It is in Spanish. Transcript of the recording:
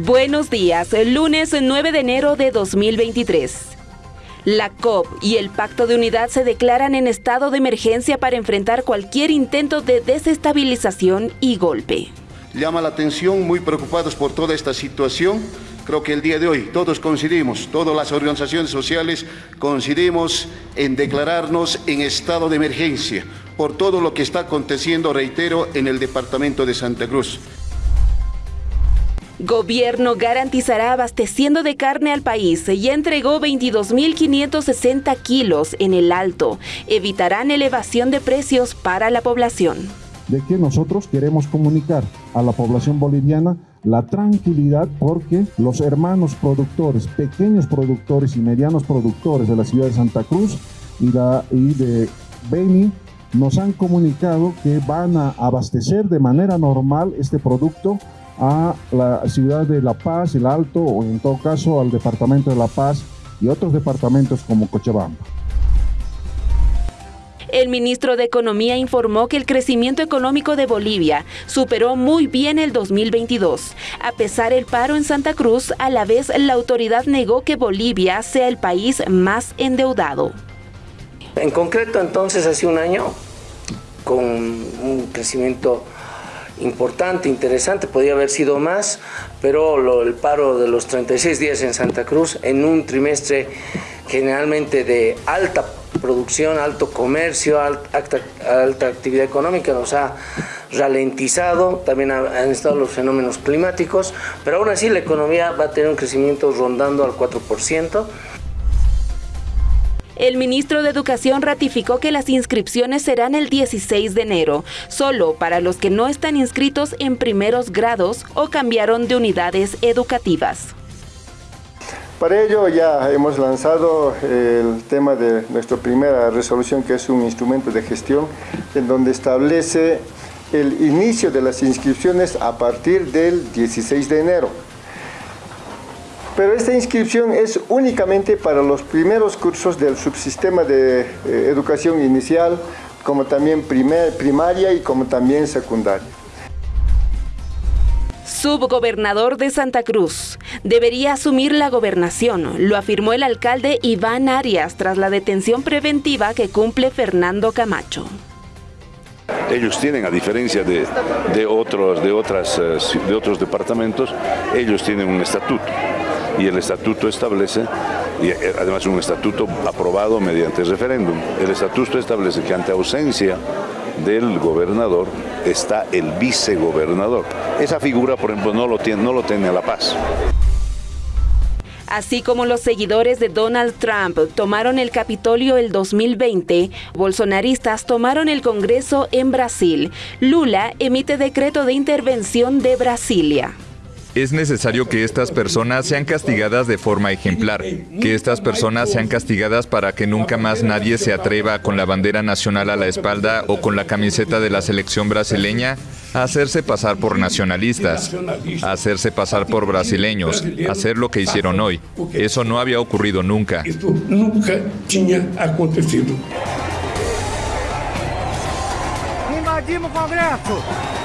Buenos días, lunes 9 de enero de 2023. La COP y el Pacto de Unidad se declaran en estado de emergencia para enfrentar cualquier intento de desestabilización y golpe. Llama la atención, muy preocupados por toda esta situación. Creo que el día de hoy todos coincidimos, todas las organizaciones sociales coincidimos en declararnos en estado de emergencia por todo lo que está aconteciendo, reitero, en el departamento de Santa Cruz. Gobierno garantizará abasteciendo de carne al país y entregó 22.560 kilos en el alto. Evitarán elevación de precios para la población. De que nosotros queremos comunicar a la población boliviana la tranquilidad porque los hermanos productores, pequeños productores y medianos productores de la ciudad de Santa Cruz y, y de Beni nos han comunicado que van a abastecer de manera normal este producto a la ciudad de La Paz, el Alto, o en todo caso al departamento de La Paz y otros departamentos como Cochabamba. El ministro de Economía informó que el crecimiento económico de Bolivia superó muy bien el 2022. A pesar del paro en Santa Cruz, a la vez la autoridad negó que Bolivia sea el país más endeudado. En concreto, entonces, hace un año, con un crecimiento importante, interesante, podía haber sido más, pero el paro de los 36 días en Santa Cruz en un trimestre generalmente de alta producción, alto comercio, alta, alta actividad económica nos ha ralentizado, también han estado los fenómenos climáticos, pero aún así la economía va a tener un crecimiento rondando al 4%. El ministro de Educación ratificó que las inscripciones serán el 16 de enero, solo para los que no están inscritos en primeros grados o cambiaron de unidades educativas. Para ello ya hemos lanzado el tema de nuestra primera resolución, que es un instrumento de gestión, en donde establece el inicio de las inscripciones a partir del 16 de enero. Pero esta inscripción es únicamente para los primeros cursos del subsistema de eh, educación inicial, como también primaria y como también secundaria. Subgobernador de Santa Cruz. Debería asumir la gobernación, lo afirmó el alcalde Iván Arias tras la detención preventiva que cumple Fernando Camacho. Ellos tienen, a diferencia de, otros, de, otras, eh, de otros departamentos, ellos tienen un estatuto y el estatuto establece, y eh, además un estatuto aprobado mediante referéndum, el estatuto establece que ante ausencia del gobernador está el vicegobernador. Esa figura, por ejemplo, no lo tiene, no lo La Paz. Así como los seguidores de Donald Trump tomaron el Capitolio el 2020, bolsonaristas tomaron el Congreso en Brasil. Lula emite decreto de intervención de Brasilia. Es necesario que estas personas sean castigadas de forma ejemplar, que estas personas sean castigadas para que nunca más nadie se atreva con la bandera nacional a la espalda o con la camiseta de la selección brasileña a hacerse pasar por nacionalistas, a hacerse pasar por brasileños, a hacer lo que hicieron hoy. Eso no había ocurrido nunca. nunca tinha acontecido. Invadimos Congreso.